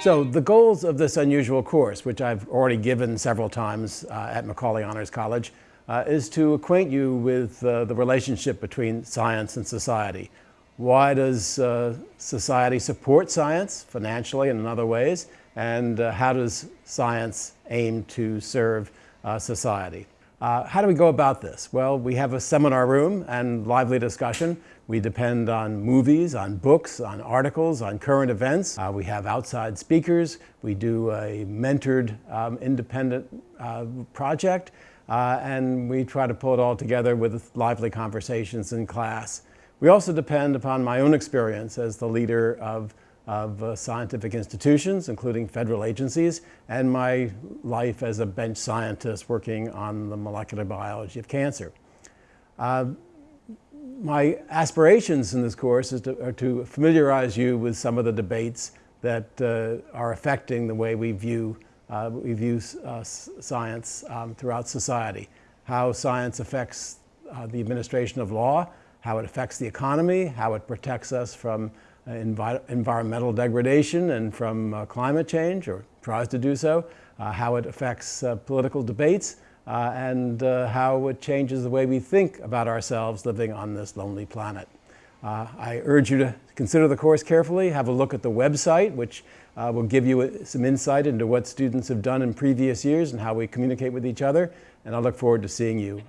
So the goals of this unusual course, which I've already given several times uh, at Macaulay Honors College, uh, is to acquaint you with uh, the relationship between science and society. Why does uh, society support science financially and in other ways? And uh, how does science aim to serve uh, society? Uh, how do we go about this? Well, we have a seminar room and lively discussion. We depend on movies, on books, on articles, on current events. Uh, we have outside speakers. We do a mentored um, independent uh, project. Uh, and we try to pull it all together with lively conversations in class. We also depend upon my own experience as the leader of of uh, scientific institutions, including federal agencies, and my life as a bench scientist working on the molecular biology of cancer. Uh, my aspirations in this course is to, are to familiarize you with some of the debates that uh, are affecting the way we view, uh, we view uh, science um, throughout society, how science affects uh, the administration of law, how it affects the economy, how it protects us from envi environmental degradation and from uh, climate change, or tries to do so, uh, how it affects political debates, and how it changes the way we think about ourselves living on this lonely planet. Uh, I urge you to consider the course carefully, have a look at the website, which uh, will give you some insight into what students have done in previous years and how we communicate with each other, and I look forward to seeing you.